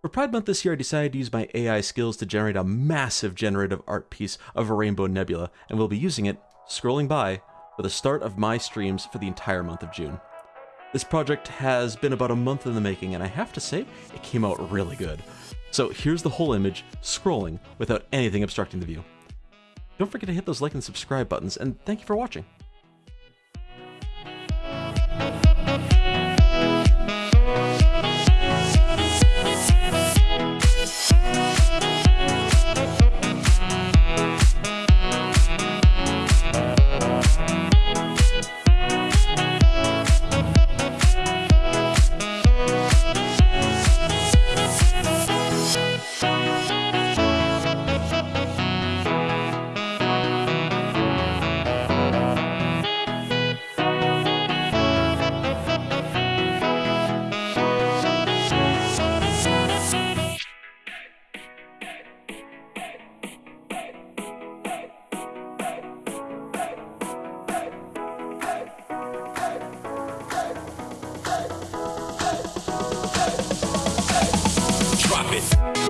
For Pride Month this year, I decided to use my AI skills to generate a massive generative art piece of a rainbow nebula, and we'll be using it, scrolling by, for the start of my streams for the entire month of June. This project has been about a month in the making, and I have to say, it came out really good. So here's the whole image, scrolling, without anything obstructing the view. Don't forget to hit those like and subscribe buttons, and thank you for watching. Drop